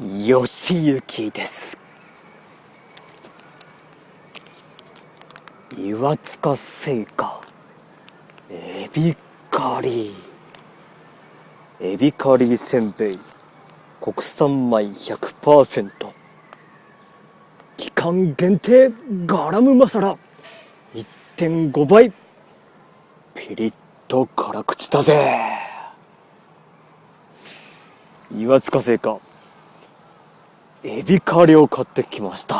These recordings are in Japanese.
よしゆきです。岩塚製菓。エビカリ。エビカリせんべい。国産米100%期間限定ガラムマサラ。1.5倍ピリッと辛口だぜ。岩塚製菓。エビカリを買ってきました。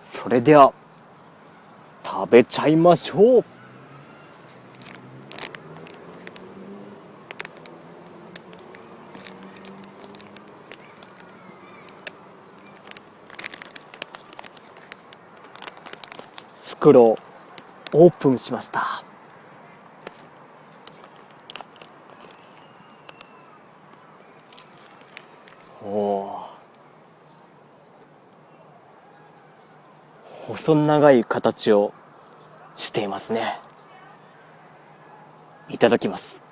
それでは食べちゃいましょう。袋オープンしました。細長い形をしていますね。いただきます。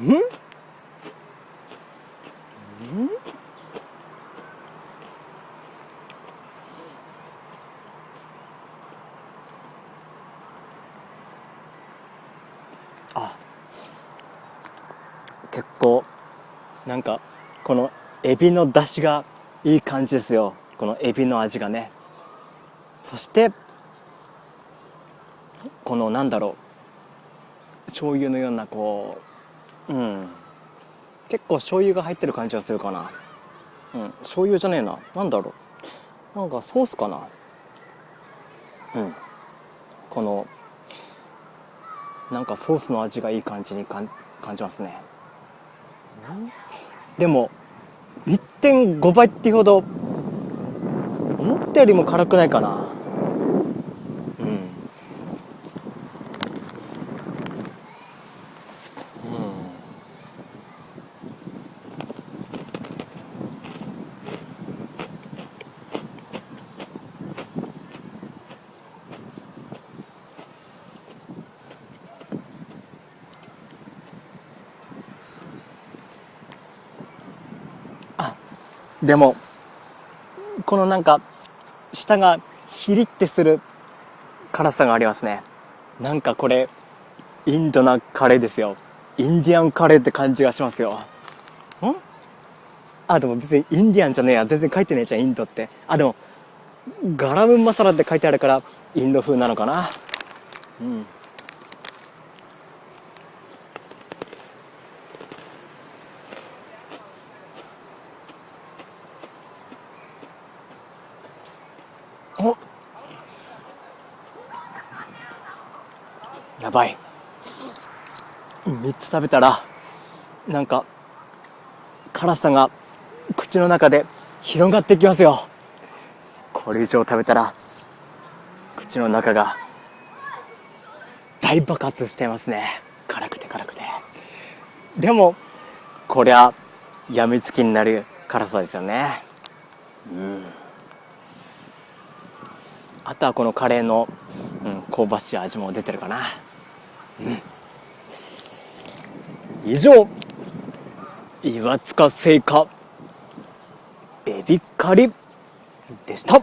んん？あ。結構なんかこのエビの出汁がいい感じですよ。このエビの味がね。そしてこのなんだろう。醤油のようなこううん。結構醤油が入ってる感じがするかな。うん。醤油じゃねえな。なんだろう。なんかソースかな。うん。このなんかソースの味がいい感じに感じますね。でも1.5倍っていうほど思ったよりも辛くないかなでもこのなんか舌がヒリってする辛さがありますね。なんかこれインドなカレーですよ。インディアンカレーって感じがしますよ。ん？あでも別にインディアンじゃねえや。全然書いてねえじゃんインドって。あでもガラムマサラって書いてあるからインド風なのかな。うん。やばい。3つ食べたらなんか辛さが口の中で広がってきますよ。これ以上食べたら口の中が大爆発しちゃいますね。辛くて辛くて。でもこりゃやみつきになる辛さですよね。うん。あとはこのカレーの、うん、香ばしい味も出てるかな、うん、以上。岩塚製菓エビカリでした。